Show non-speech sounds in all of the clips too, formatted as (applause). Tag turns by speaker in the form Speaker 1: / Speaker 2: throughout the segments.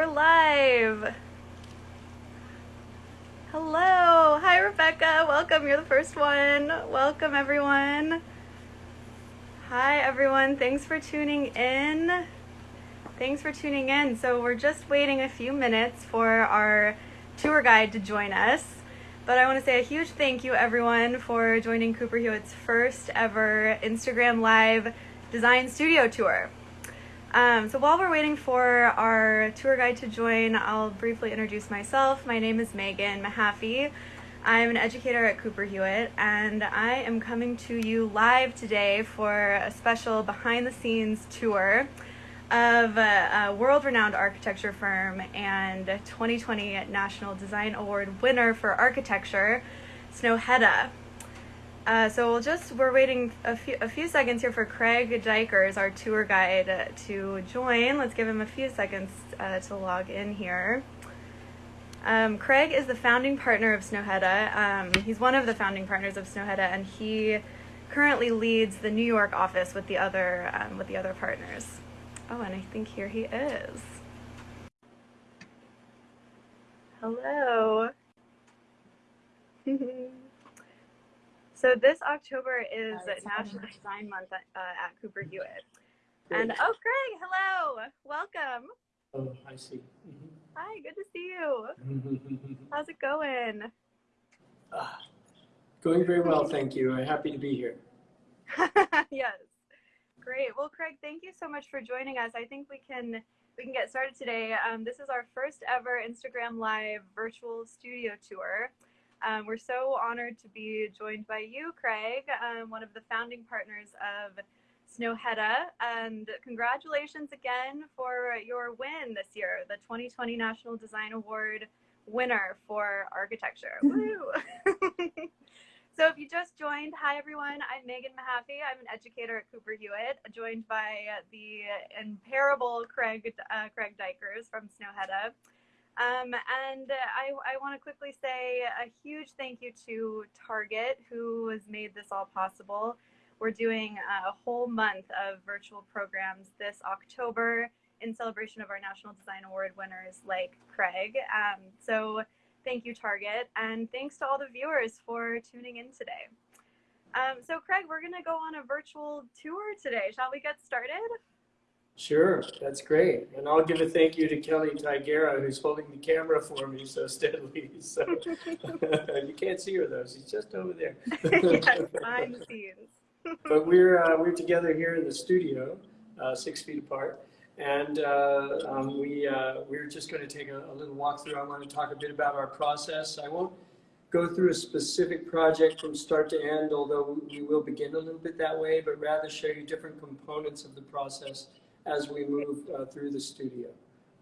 Speaker 1: we're live. Hello. Hi, Rebecca. Welcome. You're the first one. Welcome, everyone. Hi, everyone. Thanks for tuning in. Thanks for tuning in. So, we're just waiting a few minutes for our tour guide to join us. But I want to say a huge thank you, everyone, for joining Cooper Hewitt's first ever Instagram Live Design Studio Tour. Um, so while we're waiting for our tour guide to join, I'll briefly introduce myself. My name is Megan Mahaffey. I'm an educator at Cooper Hewitt, and I am coming to you live today for a special behind the scenes tour of a, a world renowned architecture firm and 2020 National Design Award winner for architecture, Snøhetta. Uh, so we'll just, we're waiting a few, a few seconds here for Craig Dykers, our tour guide, to join. Let's give him a few seconds uh, to log in here. Um, Craig is the founding partner of Snøhetta. Um, he's one of the founding partners of Snøhetta, and he currently leads the New York office with the other um, with the other partners. Oh, and I think here he is. Hello. (laughs) So this October is National Design Month at, uh, at Cooper Hewitt. And oh, Craig, hello, welcome.
Speaker 2: Oh, I see. Mhm.
Speaker 1: Hi, good to see you. (laughs) How's it going?
Speaker 2: Ah, Going very well, thank you. I'm happy to be here. (laughs)
Speaker 1: yes, great. Well, Craig, thank you so much for joining us. I think we can we can get started today. Um, this is our first ever Instagram Live virtual studio tour. Um, we're so honored to be joined by you, Craig, um, one of the founding partners of Snøhetta. And congratulations again for your win this year, the 2020 National Design Award winner for architecture. (laughs) Woo! (laughs) so if you just joined, hi everyone, I'm Megan Mahaffey. I'm an educator at Cooper Hewitt, joined by the imparable Craig, uh, Craig Dykers from Snøhetta. Um, and I, I want to quickly say a huge thank you to Target, who has made this all possible. We're doing a whole month of virtual programs this October in celebration of our National Design Award winners like Craig. Um, so thank you, Target, and thanks to all the viewers for tuning in today. Um, so Craig, we're going to go on a virtual tour today. Shall we get started?
Speaker 2: Sure, that's great. And I'll give a thank you to Kelly Tigera, who's holding the camera for me so steadily. So (laughs) you can't see her though; she's just over there. (laughs)
Speaker 1: yes, behind the scenes. (laughs)
Speaker 2: but we're uh, we're together here in the studio, uh, six feet apart, and uh, um, we uh, we're just going to take a, a little walkthrough. I want to talk a bit about our process. I won't go through a specific project from start to end, although we will begin a little bit that way, but rather show you different components of the process as we move uh, through the studio.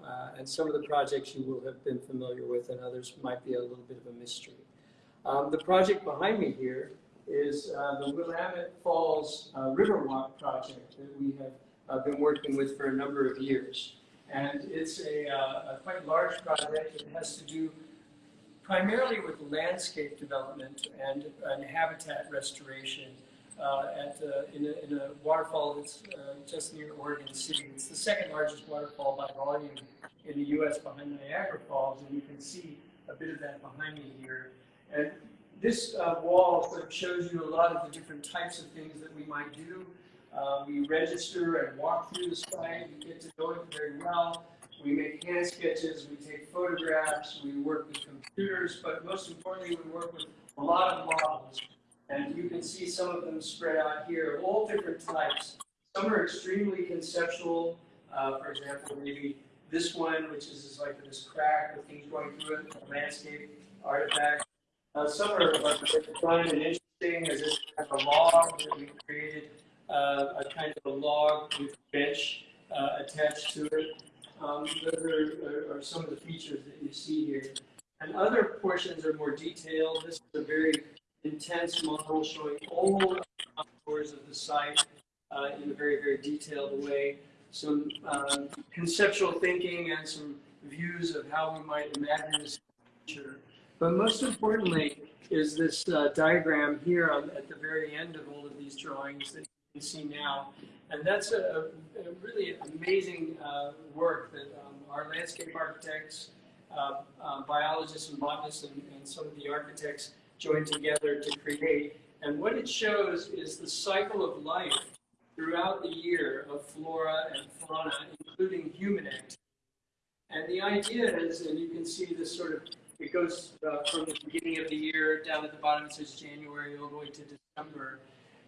Speaker 2: Uh, and some of the projects you will have been familiar with and others might be a little bit of a mystery. Um, the project behind me here is uh, the Willamette Falls uh, Riverwalk project that we have uh, been working with for a number of years. And it's a, uh, a quite large project. It has to do primarily with landscape development and, and habitat restoration at, uh, in, a, in, a, waterfall that's uh, just near Oregon City. It's the second largest waterfall by volume in the U.S. behind Niagara Falls, and you can see a bit of that behind me here. And this uh, wall sort of shows you a lot of the different types of things that we might do. Uh, we register and walk through the site. We get to know it very well. We make hand sketches. We take photographs. We work with computers. But most importantly, we work with a lot of models. And you can see some of them spread out here all different types. Some are extremely conceptual. Uh, for example, maybe this one, which is like this crack with things going through it, a landscape artifact. Uh, some are like fun and interesting, as this kind of a log that we created, uh, a kind of a log with a bench uh, attached to it. Um, those are, are, are, some of the features that you see here. And other portions are more detailed. This is a very intense model showing all contours of the site uh, in a very, very detailed way. Some uh, conceptual thinking and some views of how we might imagine this future. But most importantly is this uh, diagram here on, at the very end of all of these drawings that you can see now. And that's a, a really amazing uh, work that um, our landscape architects, uh, uh, biologists and botanists, and, and some of the architects joined together to create. And what it shows is the cycle of life throughout the year of flora and fauna, including human activity. And the idea is, and you can see this sort of, it goes uh, from the beginning of the year down at the bottom, it says January all the way to December.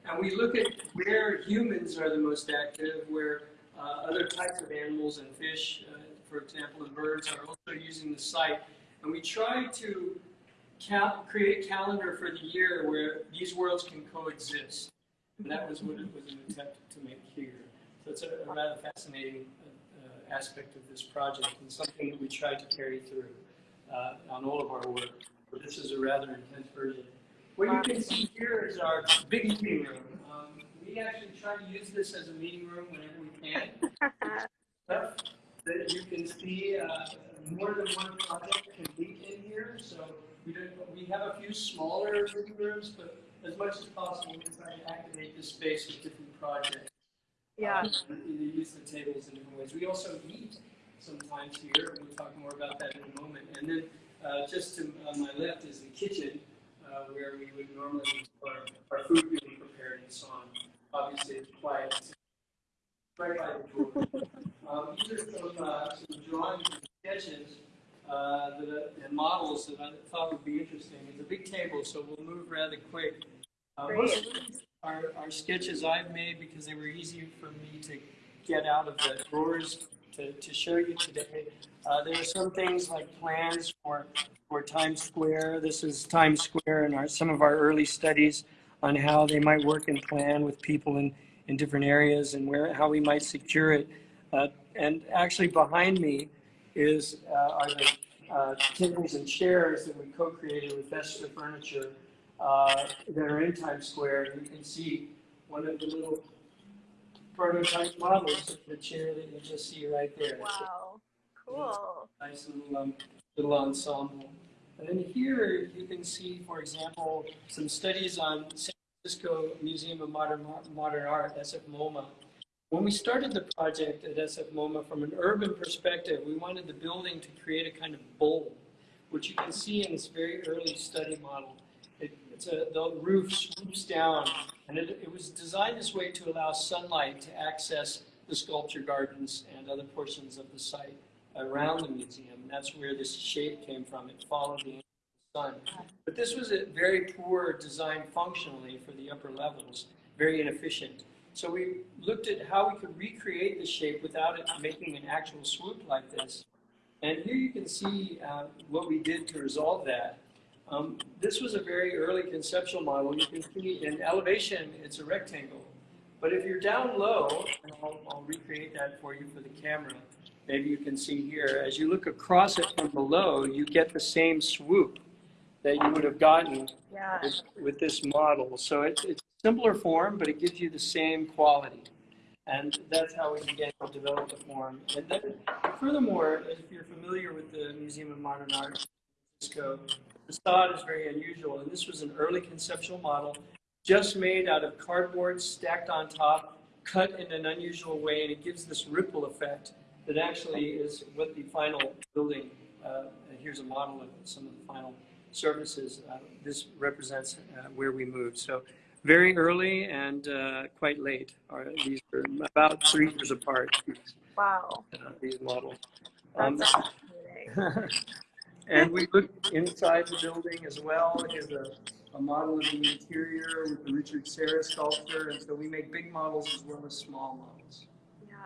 Speaker 2: And we look at where humans are the most active, where uh, other types of animals and fish, uh, for example, and birds are also using the site. And we try to cal create a calendar for the year where these worlds can coexist. And that was what it was an attempt to make here. So it's a, a rather fascinating uh, aspect of this project and something that we tried to carry through uh, on all of our work. But this is a rather intense version. What you can see here is our big meeting room. Um, we actually try to use this as a meeting room whenever we can. (laughs) Stuff that you can see, uh, more than one project can be in here. So we, did, we have a few smaller meeting rooms, but as much as possible, we try to activate this space with different projects.
Speaker 1: Yeah.
Speaker 2: Um, either use the tables in different ways. We also eat sometimes here. We'll talk more about that in a moment. And then uh, just to my left is the kitchen, uh, where we would normally our, our food being prepared and so on. Obviously, it's quiet. Right by the door. Um, these are some, uh, some drawings and sketches uh, that, and models that I thought would be interesting. It's a big table, so we'll move rather quick. Uh, most of are, are sketches I've made because they were easy for me to get out of the drawers to, to show you today. Uh, there are some things like plans for, for Times Square. This is Times Square and our, some of our early studies on how they might work and plan with people in, in different areas and where how we might secure it. Uh, and actually behind me is uh, are the uh, tables and chairs that we co-created with Vesta Furniture uh, that are in Times Square. And You can see one of the little prototype models of the chair that you just see right there.
Speaker 1: Wow. Cool.
Speaker 2: Nice little, um, little ensemble. And then here you can see, for example, some studies on San Francisco Museum of Modern, Modern Art, SF MoMA. When we started the project at SF MoMA from an urban perspective, we wanted the building to create a kind of bowl, which you can see in this very early study model. It, it's a, the roof swoops down, and it, it was designed this way to allow sunlight to access the sculpture gardens and other portions of the site around the museum. That's where this shape came from. It followed the sun. But this was a very poor design functionally for the upper levels, very inefficient. So we looked at how we could recreate the shape without it making an actual swoop like this. And here you can see uh, what we did to resolve that. Um, this was a very early conceptual model. You can see in elevation, it's a rectangle. But if you're down low, and I'll, I'll recreate that for you for the camera, maybe you can see here, as you look across it from below, you get the same swoop that you would have gotten
Speaker 1: Yeah.
Speaker 2: with, with this model. So it, it's simpler form, but it gives you the same quality. And that's how we began to develop the form. And then, furthermore, if you're familiar with the Museum of Modern Art, Francisco, the facade is very unusual. And this was an early conceptual model, just made out of cardboard stacked on top, cut in an unusual way, and it gives this ripple effect that actually is what the final building, uh, here's a model of some of the final surfaces. Uh, this represents uh, where we moved. So very early and uh, quite late. Are, these are about three years apart,
Speaker 1: Wow.
Speaker 2: uh, these models. Um, and we looked inside the building as well. Here's a, a model of the interior with the Richard Serra sculpture. And so we make big models as well as small models.
Speaker 1: Yeah.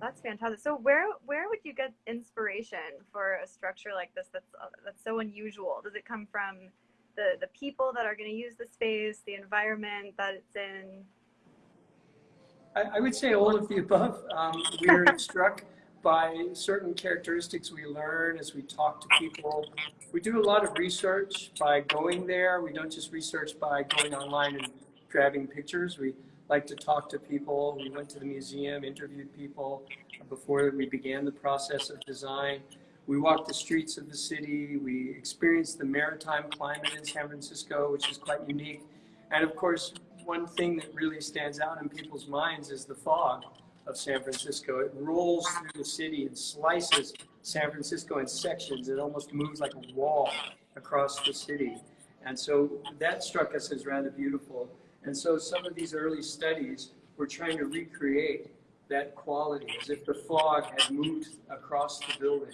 Speaker 1: That's fantastic. So where where would you get inspiration for a structure like this that's uh, that's so unusual? Does it come from the the people that are going to use the space, the environment that it's in?
Speaker 2: I, I would say all of the above. Um, we're (laughs) struck by certain characteristics we learn as we talk to people. We do a lot of research by going there. We don't just research by going online and grabbing pictures. We like to talk to people. We went to the museum, interviewed people before we began the process of design. We walked the streets of the city. We experienced the maritime climate in San Francisco, which is quite unique. And of course, one thing that really stands out in people's minds is the fog of San Francisco. It rolls through the city and slices San Francisco in sections. It almost moves like a wall across the city. And so that struck us as rather beautiful. And so some of these early studies were trying to recreate that quality as if the fog had moved across the building.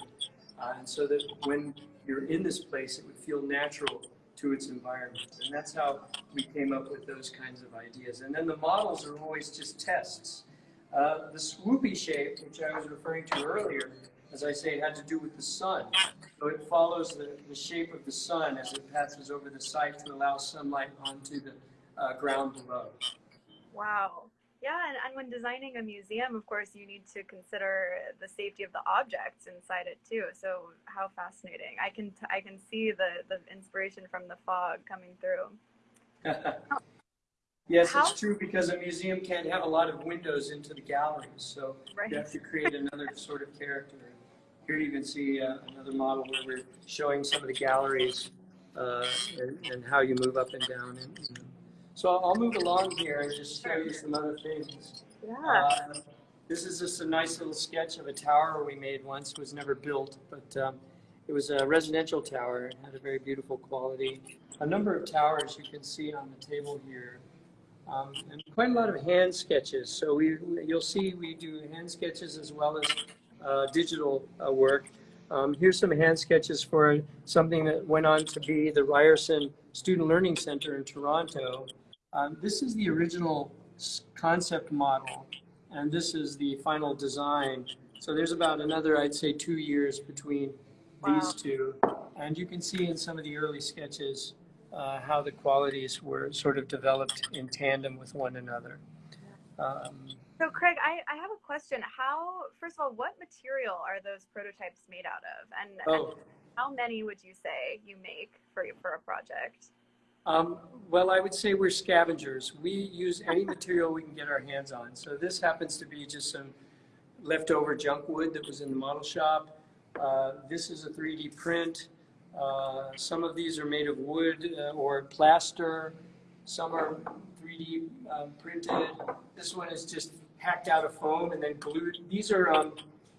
Speaker 2: Uh, and so that when you're in this place, it would feel natural to its environment. And that's how we came up with those kinds of ideas. And then the models are always just tests. Uh, the swoopy shape, which I was referring to earlier, as I say, had to do with the sun. So it follows the, the shape of the sun as it passes over the site to allow sunlight onto the uh, ground below.
Speaker 1: Wow. Yeah, and, and when designing a museum, of course, you need to consider the safety of the objects inside it too. So how fascinating! I can t- I can see the the inspiration from the fog coming through. (laughs)
Speaker 2: yes,
Speaker 1: How-
Speaker 2: it's true because a museum can't have a lot of windows into the galleries, so
Speaker 1: Right.
Speaker 2: you have to create another sort of character. Here you can see uh, another model where we're showing some of the galleries uh, and, and how you move up and down. And, you know. So I'll move along here and just show you some other things.
Speaker 1: Yeah.
Speaker 2: Uh, This is just a nice little sketch of a tower we made once, It was never built, but um, it was a residential tower. It had a very beautiful quality. A number of towers you can see on the table here. Um, and quite a lot of hand sketches. So we, you'll see we do hand sketches as well as uh, digital uh, work. Um, here's some hand sketches for something that went on to be the Ryerson Student Learning Center in Toronto. Um, this is the original concept model, and this is the final design. So there's about another, I'd say, two years between
Speaker 1: Wow.
Speaker 2: these two. And you can see in some of the early sketches uh, how the qualities were sort of developed in tandem with one another. Um,
Speaker 1: So Craig, I, I have a question. How first of all, what material are those prototypes made out of? And, and
Speaker 2: oh,
Speaker 1: how many would you say you make for for a project?
Speaker 2: Um, well, I would say we're scavengers. We use any material we can get our hands on. So this happens to be just some leftover junk wood that was in the model shop. Uh, this is a 3D print. Uh, some of these are made of wood uh, or plaster. Some are 3D um, printed. This one is just hacked out of foam and then glued. These are, um,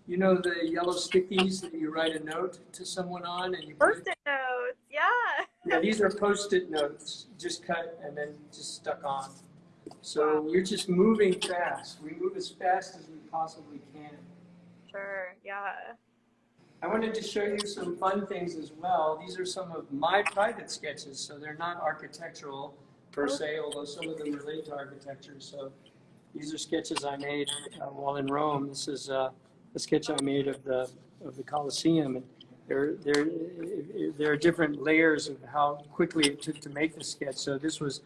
Speaker 2: you know, the yellow stickies that you write a note to someone on and you
Speaker 1: Post-it notes. Yeah.
Speaker 2: yeah, these are post-it notes, just cut and then just stuck on. So we're just moving fast. We move as fast as we possibly can.
Speaker 1: Sure. Yeah.
Speaker 2: I wanted to show you some fun things as well. These are some of my private sketches, so they're not architectural per se, although some of them relate to architecture. So these are sketches I made uh, while in Rome. This is uh, a sketch I made of the of the Colosseum, and there there there are different layers of how quickly it took to make the sketch. So this was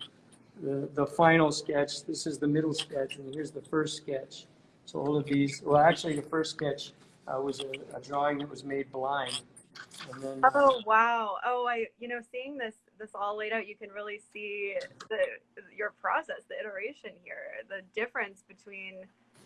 Speaker 2: the the final sketch. This is the middle sketch, and here's the first sketch. So all of these, well, actually, the first sketch uh, was a, a drawing that was made blind, then.
Speaker 1: Oh wow. Oh, I you know seeing this this all laid out, you can really see the your process, the iteration here, the difference between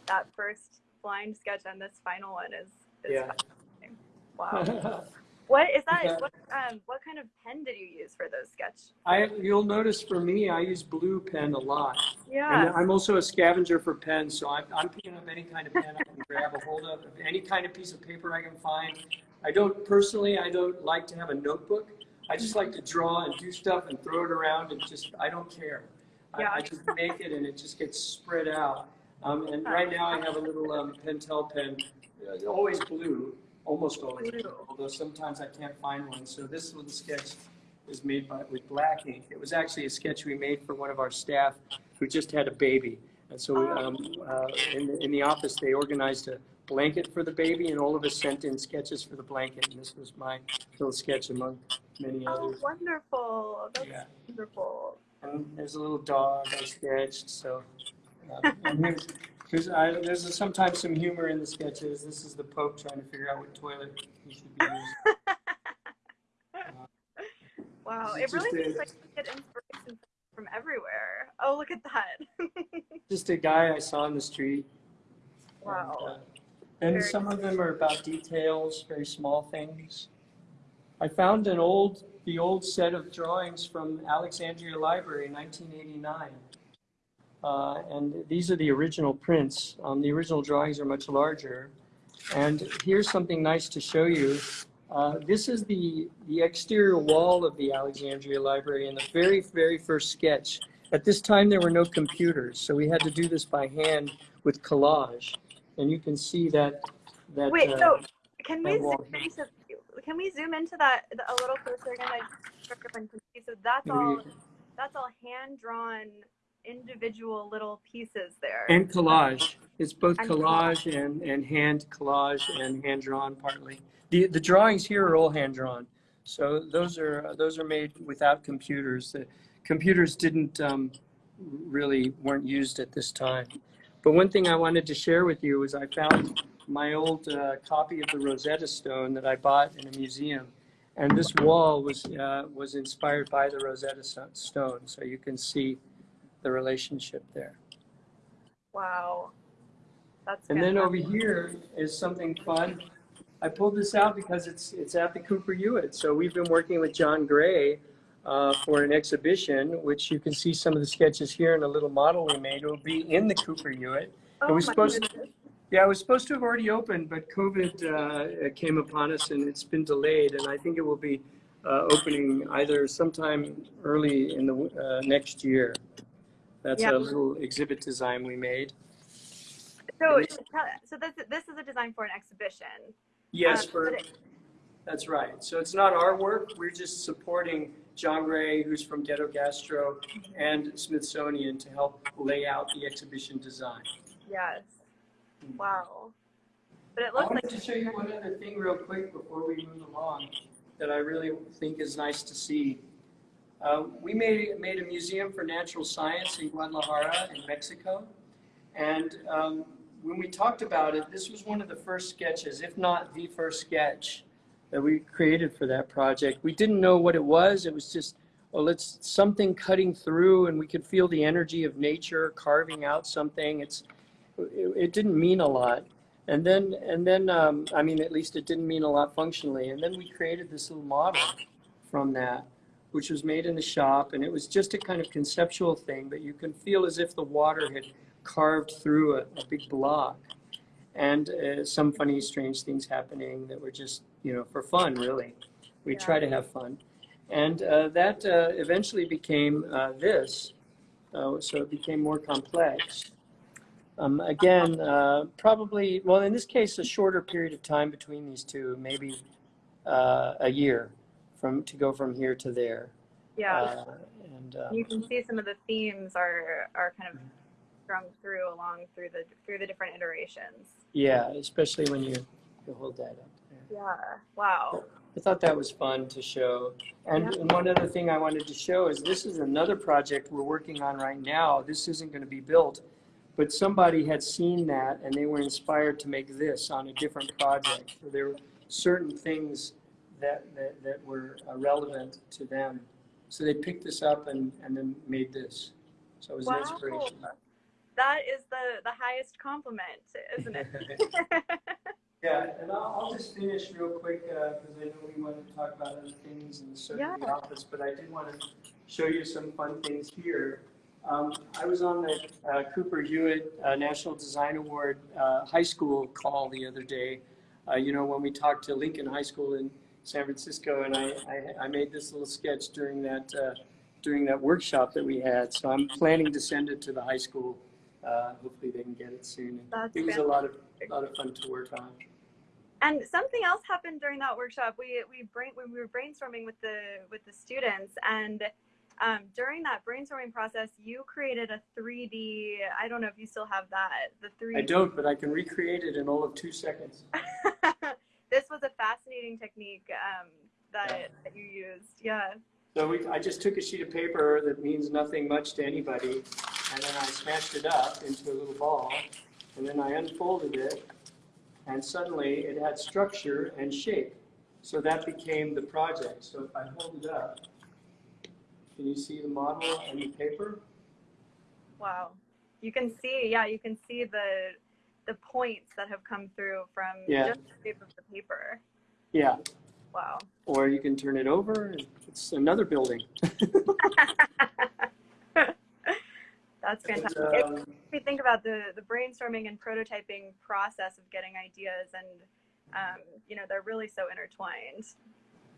Speaker 1: that first blind sketch and this final one is. is
Speaker 2: Yeah.
Speaker 1: fascinating. Wow. (laughs) What is that?
Speaker 2: Yeah.
Speaker 1: What um what kind of pen did you use for those sketch?
Speaker 2: I, you'll notice for me, I use blue pen a lot.
Speaker 1: Yeah.
Speaker 2: And I'm also a scavenger for pens, so I'm, I'm picking up any kind of pen I can grab a hold of, any kind of piece of paper I can find. I don't, personally, I don't like to have a notebook. I just like to draw and do stuff and throw it around and just, I don't care. I,
Speaker 1: Yeah.
Speaker 2: I just make it and it just gets spread out. Um, and right now I have a little um, Pentel pen, uh, always blue, almost always blue, although sometimes I can't find one. So this little sketch is made by, with black ink. It was actually a sketch we made for one of our staff who just had a baby. And so um, uh, in, the, in the office, they organized a blanket for the baby, and all of us sent in sketches for the blanket. And this was my little sketch among many
Speaker 1: Oh,
Speaker 2: others.
Speaker 1: wonderful. That's
Speaker 2: Yeah.
Speaker 1: wonderful.
Speaker 2: And there's a little dog I sketched. So and here's, here's, I, there's sometimes some humor in the sketches. This is the Pope trying to figure out what toilet he should be using. (laughs)
Speaker 1: Wow. it really seems
Speaker 2: a-
Speaker 1: like you get inspiration from everywhere. Oh, look at that. (laughs)
Speaker 2: Just a guy I saw in the street.
Speaker 1: Wow.
Speaker 2: And, uh, and
Speaker 1: Very
Speaker 2: some of them are about details, very small things. I found an old, the old set of drawings from Alexandria Library in 1989. Uh, and these are the original prints. Um, the original drawings are much larger. And here's something nice to show you. Uh, this is the, the exterior wall of the Alexandria Library in the very, very first sketch. At this time, there were no computers, so we had to do this by hand with collage. And you can see that. that
Speaker 1: Wait,
Speaker 2: uh,
Speaker 1: so can we zoom into can we zoom into that a little closer again? I just everyone see. So that's all that's all hand drawn individual little pieces there.
Speaker 2: And collage. It's both
Speaker 1: And
Speaker 2: collage and, and hand collage and hand drawn partly. The, the drawings here are all hand drawn. So those are, those are made without computers. The computers didn't, um, really weren't used at this time. But one thing I wanted to share with you is I found my old uh, copy of the Rosetta Stone that I bought in a museum. And this wall was, uh, was inspired by the Rosetta Stone. So you can see the relationship there.
Speaker 1: wow. That's
Speaker 2: And then over here is something fun. I pulled this out because it's it's at the Cooper Hewitt. So we've been working with Jon Gray uh, for an exhibition, which you can see some of the sketches here in a little model we made. It will be in the Cooper Hewitt.
Speaker 1: oh,
Speaker 2: it was supposed-
Speaker 1: goodness.
Speaker 2: Yeah, it was supposed to have already opened, but COVID uh, came upon us and it's been delayed. And I think it will be uh, opening either sometime early in the uh, next year. That's
Speaker 1: Yeah.
Speaker 2: a little exhibit design we made.
Speaker 1: So so this this is a design for an exhibition.
Speaker 2: Yes,
Speaker 1: Um,
Speaker 2: for,
Speaker 1: it-
Speaker 2: that's right. So it's not our work. We're just supporting Jon Gray, who's from Ghetto Gastro, and Smithsonian to help lay out the exhibition design.
Speaker 1: Yes. Wow. But it looks I
Speaker 2: wanted
Speaker 1: like
Speaker 2: to show you one other thing real quick before we move along that I really think is nice to see. Uh, we made, made a museum for natural science in Guadalajara in Mexico. And um, when we talked about it, this was one of the first sketches, if not the first sketch that we created for that project. We didn't know what it was. It was just, well, it's something cutting through and we could feel the energy of nature carving out something. It's, it, it didn't mean a lot. And then, and then, um, I mean, at least it didn't mean a lot functionally. And then we created this little model from that, which was made in the shop. And it was just a kind of conceptual thing, but you can feel as if the water had carved through a, a big block. And uh, some funny, strange things happening that were just, you know, for fun, really. We
Speaker 1: Yeah.
Speaker 2: try to have fun. And uh, that uh, eventually became uh, this. Uh, so it became more complex. Um, again, uh, probably, well, in this case, a shorter period of time between these two, maybe uh, a year from to go from here to there.
Speaker 1: yeah.
Speaker 2: Uh, and uh,
Speaker 1: you can see some of the themes are are kind of strung through along through the through the different iterations.
Speaker 2: yeah, especially when you, you hold that up there.
Speaker 1: Yeah. Wow.
Speaker 2: I thought that was fun to show. And,
Speaker 1: Yeah.
Speaker 2: and one other thing I wanted to show is this is another project we're working on right now. This isn't going to be built, but somebody had seen that and they were inspired to make this on a different project. So there were certain things that, that, that were uh, relevant to them. So they picked this up and, and then made this. So it was an
Speaker 1: Wow.
Speaker 2: inspiration.
Speaker 1: That is the the highest compliment, isn't it? (laughs) (laughs)
Speaker 2: Yeah, and I'll, I'll just finish real quick, because I know we want to talk about other things and so
Speaker 1: Yeah.
Speaker 2: in the office, but I did want to show you some fun things here. Um, I was on the uh, Cooper Hewitt uh, National Design Award uh, high school call the other day. Uh, you know, when we talked to Lincoln High School in San Francisco, and I, I, I made this little sketch during that uh, during that workshop that we had. So I'm planning to send it to the high school. Uh, hopefully, they can get it soon.
Speaker 1: That's
Speaker 2: it was a lot of a lot of fun to work on.
Speaker 1: And something else happened during that workshop. We we brain when we were brainstorming with the with the students, and um, during that brainstorming process, you created a 3D. I don't know if you still have that. The 3D.
Speaker 2: I don't, but I can recreate it in all of two seconds. (laughs)
Speaker 1: was a fascinating technique um, that, that you used. Yeah.
Speaker 2: So we, I just took a sheet of paper that means nothing much to anybody, and then I smashed it up into a little ball, and then I unfolded it, and suddenly it had structure and shape. So that became the project. So if I hold it up, can you see the model and the paper?
Speaker 1: Wow. You can see. Yeah, you can see the the points that have come through from
Speaker 2: Yeah.
Speaker 1: just the shape of the paper.
Speaker 2: Yeah.
Speaker 1: Wow.
Speaker 2: Or you can turn it over, and it's another building. (laughs)
Speaker 1: That's fantastic.
Speaker 2: Um,
Speaker 1: makes me think about the the brainstorming and prototyping process of getting ideas, and um, you know, they're really so intertwined.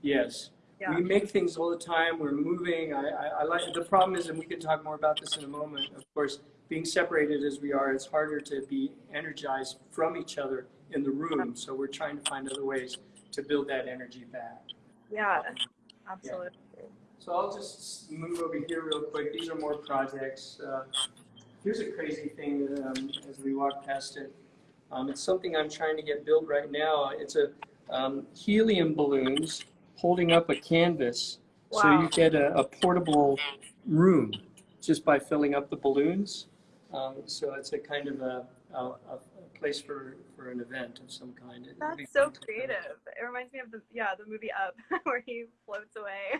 Speaker 2: Yes.
Speaker 1: Yeah.
Speaker 2: We make things all the time. We're moving. I, I, I like the problem is, and we can talk more about this in a moment. Of course, being separated as we are, it's harder to be energized from each other in the room. So we're trying to find other ways to build that energy back.
Speaker 1: Yeah, absolutely.
Speaker 2: So I'll just move over here real quick. These are more projects. Uh, here's a crazy thing um, as we walk past it. Um, it's something I'm trying to get built right now. It's a um, helium balloons holding up a canvas, so you get a, a portable room just by filling up the balloons. Um, so it's a kind of a, a, a place for, for an event of some kind. It
Speaker 1: That's so creative. It reminds me of the yeah the movie Up (laughs) where he floats away.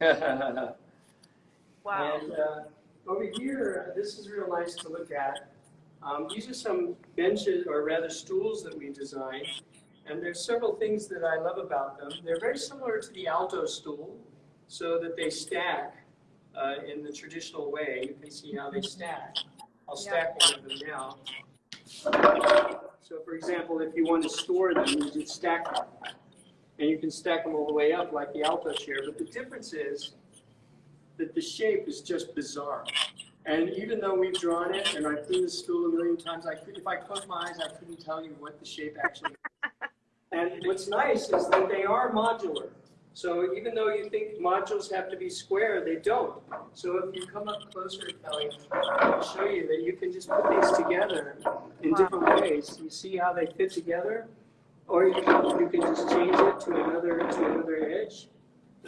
Speaker 1: (laughs) wow.
Speaker 2: And uh, over here, this is real nice to look at. Um, these are some benches, or rather stools that we designed. And there's several things that I love about them. They're very similar to the Aalto stool, so that they stack uh, in the traditional way. You can see how they stack. I'll stack one of them now. So for example, if you want to store them, you just stack them. And you can stack them all the way up like the Aalto chair. But the difference is that the shape is just bizarre. And even though we've drawn it and I've seen the stool a million times, I could, if I closed my eyes, I couldn't tell you what the shape actually is. (laughs) And what's nice is that they are modular. So even though you think modules have to be square, they don't. So if you come up closer, Kelly, I'll show you that you can just put these together in different ways. You see how they fit together? Or you can, you can just change it to another, to another edge.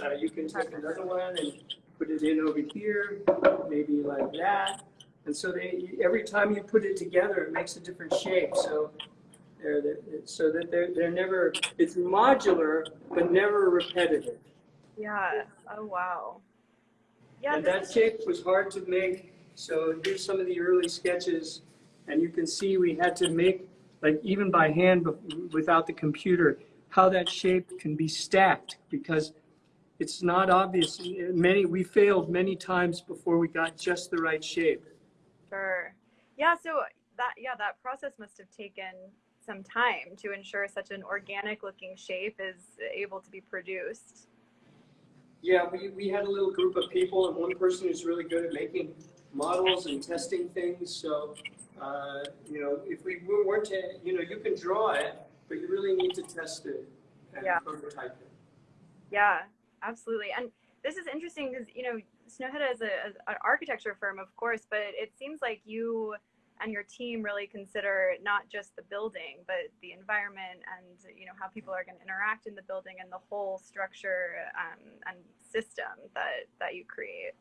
Speaker 2: Uh, you can take another one and put it in over here, maybe like that. And so they, every time you put it together, it makes a different shape. So they're, they're- so that they're, they're never, it's modular, but never repetitive.
Speaker 1: Yeah. Oh wow. Yeah.
Speaker 2: And that shape was hard to make. So here's some of the early sketches. And you can see we had to make, like even by hand without the computer, how that shape can be stacked because it's not obvious. Many, we failed many times before we got just the right shape.
Speaker 1: Sure. Yeah. So that yeah that process must have taken some time to ensure such an organic looking shape is able to be produced.
Speaker 2: Yeah, we, we had a little group of people, and one person who's really good at making models and testing things. So, uh, you know, if we weren't to, you know, you can draw it, but you really need to test it and
Speaker 1: Yeah.
Speaker 2: prototype it.
Speaker 1: Yeah, absolutely. And this is interesting because you know Snøhetta is a, is an architecture firm, of course, but it seems like you and your team really consider not just the building, but the environment and you know how people are going to interact in the building and the whole structure um, and system that that you create.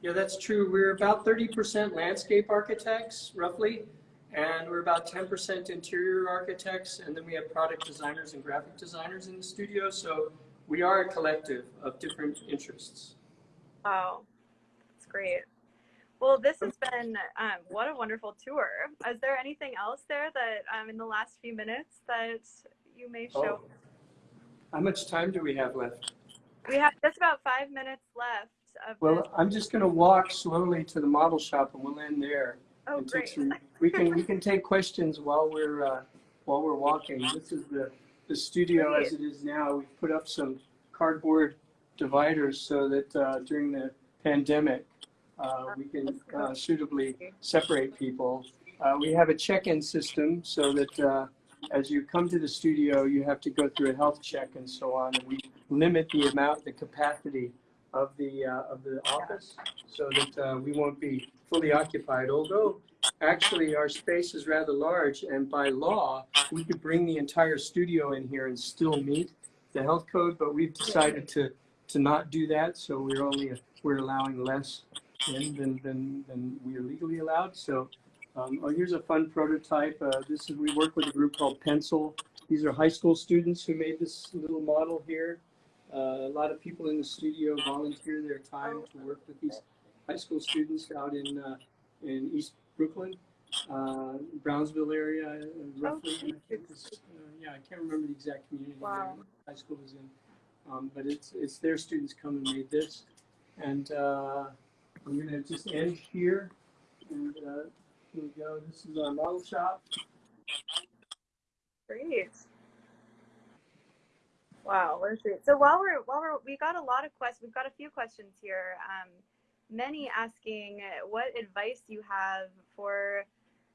Speaker 2: Yeah, that's true. We're about 30% landscape architects, roughly, and we're about 10% interior architects, and then we have product designers and graphic designers in the studio. So we are a collective of different interests.
Speaker 1: Wow, that's great. Well, this has been um, what a wonderful tour. Is there anything else there that um, in the last few minutes that you may show?
Speaker 2: Oh. How much time do we have left?
Speaker 1: We have just about five minutes left of this.
Speaker 2: Well, I'm just going to walk slowly to the model shop, and we'll end there.
Speaker 1: Oh, great.
Speaker 2: some- we can we (laughs) can take questions while we're uh, while we're walking. This is the the studio as it is now. We've put up some cardboard dividers so that uh, during the pandemic we can uh, suitably separate people. Uh, we have a check-in system so that uh, as you come to the studio, you have to go through a health check and so on. And we limit the amount, the capacity of the uh, of the office so that uh, we won't be fully occupied. Although actually our space is rather large, and by law we could bring the entire studio in here and still meet the health code. But we've decided to to not do that, so we're only we're allowing less in than than, than we are legally allowed. So. Um, oh, here's a fun prototype. Uh, this is we work with a group called Pencil. These are high school students who made this little model here. Uh, a lot of people in the studio volunteer their time to work with these high school students out in uh, in East Brooklyn, uh, Brownsville area, uh, roughly. And I think it's, uh, yeah, I can't remember the exact community
Speaker 1: Wow.
Speaker 2: that high school is in, um, but it's it's their students come and made this, and uh, I'm gonna just end here. And uh, here we go. This is our model shop.
Speaker 1: Great. Wow, what a treat. So while we're while we're we got a lot of questions, we've got a few questions here. Um, many asking what advice you have for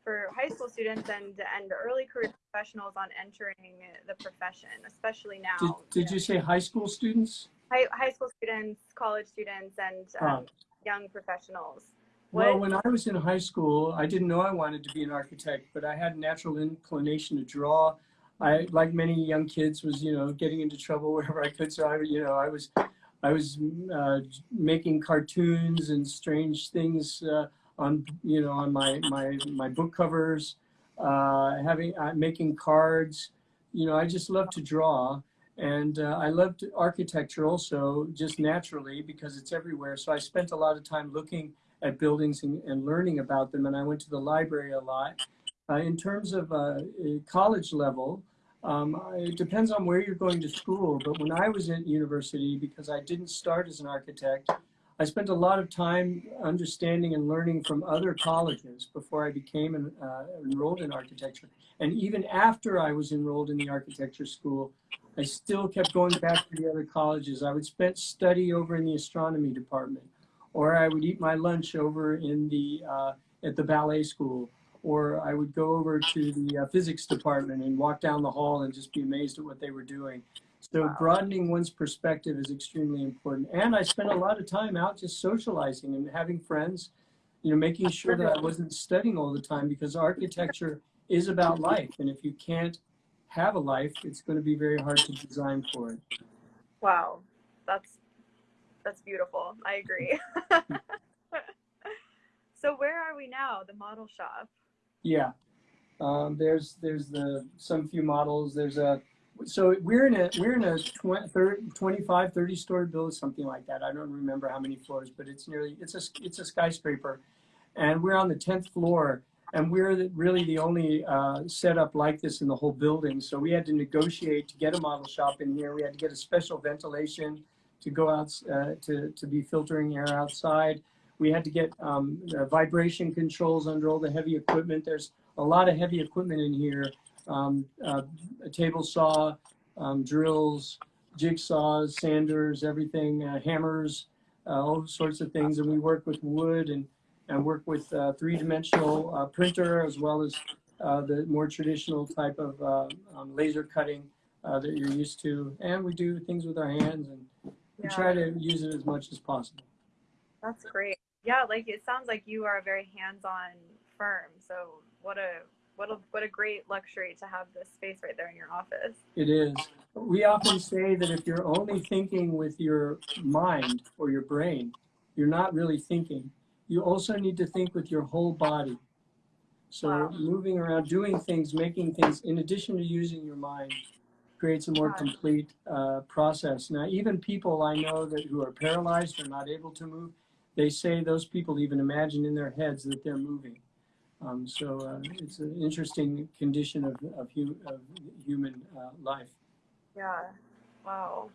Speaker 1: for high school students and and early career professionals on entering the profession, especially now.
Speaker 2: Did, did you say high school students?
Speaker 1: High, high school students, college students, and um,
Speaker 2: Oh.
Speaker 1: Young professionals.
Speaker 2: Well, when I was in high school, I didn't know I wanted to be an architect, but I had a natural inclination to draw. I, like many young kids, was you know getting into trouble (laughs) wherever I could. So I, you know, I was, I was uh, making cartoons and strange things uh, on you know on my my my book covers, uh, having uh, making cards. You know, I just love to draw, and uh, I loved architecture also, just naturally because it's everywhere. So I spent a lot of time looking at buildings and, and learning about them. And I went to the library a lot. Uh, in terms of uh, college level, um, it depends on where you're going to school. But when I was at university, because I didn't start as an architect, I spent a lot of time understanding and learning from other colleges before I became an, uh, enrolled in architecture. And even after I was enrolled in the architecture school, I still kept going back to the other colleges. I would spend study over in the astronomy department or I would eat my lunch over in the uh, at the ballet school, or I would go over to the uh, physics department and walk down the hall and just be amazed at what they were doing. So
Speaker 1: Wow.
Speaker 2: broadening one's perspective is extremely important. And I spent a lot of time out just socializing and having friends, you know, making sure that I wasn't studying all the time because architecture is about life. And if you can't have a life, it's going to be very hard to design for it.
Speaker 1: Wow, that's that's beautiful. I agree. (laughs) so where are we now? The model shop.
Speaker 2: Yeah. Um, there's there's the some few models. There's a so we're in a we're in a 20, 30, 25 30 story building something like that. I don't remember how many floors, but it's nearly it's a it's a skyscraper, and we're on the 10th floor. And we're the, really the only uh, setup like this in the whole building. So we had to negotiate to get a model shop in here. We had to get a special ventilation to go out uh, to to be filtering air outside. We had to get um, uh, vibration controls under all the heavy equipment. There's a lot of heavy equipment in here. Um, uh, a table saw, um, drills, jigsaws, sanders, everything, uh, hammers, uh, all sorts of things. And we work with wood and, and work with uh, three-dimensional uh, printer as well as uh, the more traditional type of uh, um, laser cutting uh, that you're used to. And we do things with our hands and we
Speaker 1: Yeah.
Speaker 2: try to use it as much as possible.
Speaker 1: That's great. Yeah, like it sounds like you are a very hands-on firm. So what a what a what a great luxury to have this space right there in your office.
Speaker 2: It is. We often say that if you're only thinking with your mind or your brain, you're not really thinking. You also need to think with your whole body. So
Speaker 1: Wow.
Speaker 2: moving around, doing things, making things, in addition to using your mind, creates a more complete uh, process. Now, even people I know that who are paralyzed or not able to move, they say those people even imagine in their heads that they're moving. Um, so uh, it's an interesting condition of, of, hu- of human uh, life.
Speaker 1: Yeah. Wow.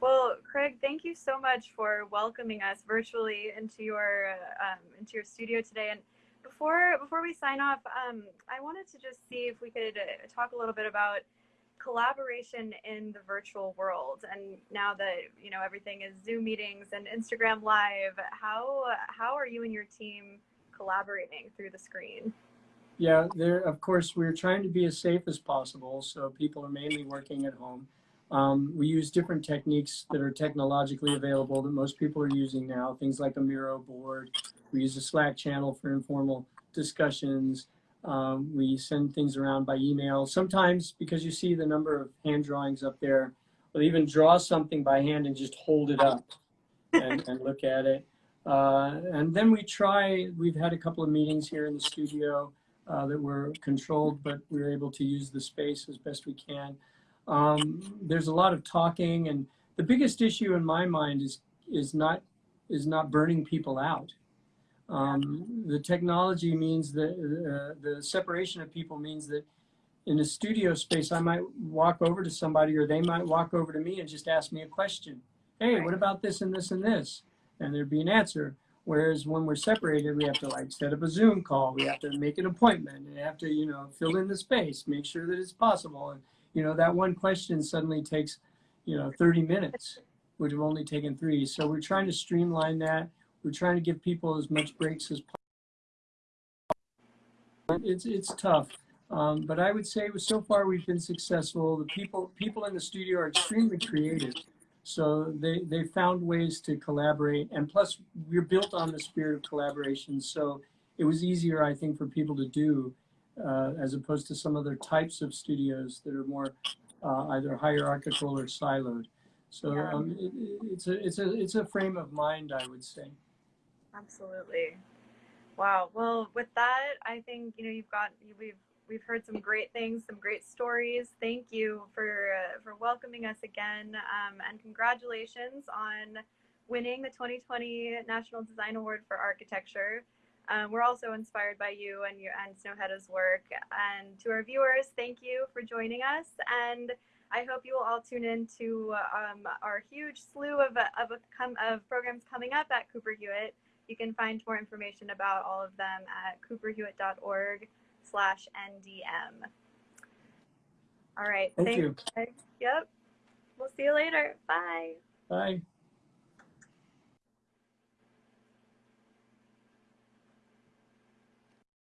Speaker 1: Well, Craig, thank you so much for welcoming us virtually into your um, into your studio today. And before before we sign off, um, I wanted to just see if we could uh, talk a little bit about collaboration in the virtual world. And now that you know everything is Zoom meetings and Instagram Live, how how are you and your team collaborating through the screen?
Speaker 2: Yeah, there. Of course, we're trying to be as safe as possible, so people are mainly working at home. Um, we use different techniques that are technologically available that most people are using now. Things like a Miro board. We use a Slack channel for informal discussions. Um, we send things around by email. Sometimes, because you see the number of hand drawings up there, we'll even draw something by hand and just hold it up (laughs) and, and look at it. Uh, and then we try. We've had a couple of meetings here in the studio uh, that were controlled, but we were able to use the space as best we can. Um, there's a lot of talking, and the biggest issue in my mind is is not is not burning people out. Um, the technology means that uh, the separation of people means that in a studio space, I might walk over to somebody, or they might walk over to me and just ask me a question. Hey, what about this and this and this? And there'd be an answer. Whereas when we're separated, we have to like set up a Zoom call. We have to make an appointment and have to, you know, fill in the space, make sure that it's possible. And, you know, that one question suddenly takes, you know, 30 minutes, would have only taken three. So we're trying to streamline that. We're trying to give people as much breaks as possible. It's, it's tough. Um, but I would say so far we've been successful. The people, people in the studio are extremely creative. So they, they found ways to collaborate. And plus, we're built on the spirit of collaboration. So it was easier, I think, for people to do uh, as opposed to some other types of studios that are more uh, either hierarchical or siloed. So
Speaker 1: Yeah.
Speaker 2: um, it, it's, a, it's, a, it's a frame of mind, I would say.
Speaker 1: Absolutely. Wow. Well, with that, I think you know you've got we've we've heard some great things, some great stories. Thank you for uh, for welcoming us again, um, and congratulations on winning the 2020 National Design Award for Architecture. Um, we're also inspired by you and your and Snøhetta's work. And to our viewers, thank you for joining us. And I hope you will all tune in to um, our huge slew of of, of, of programs coming up at Cooper Hewitt. You can find more information about all of them at cooperhewitt.org slash NDM. All right.
Speaker 2: Thank
Speaker 1: thanks,
Speaker 2: you.
Speaker 1: guys. Yep. We'll see you later. Bye.
Speaker 2: Bye.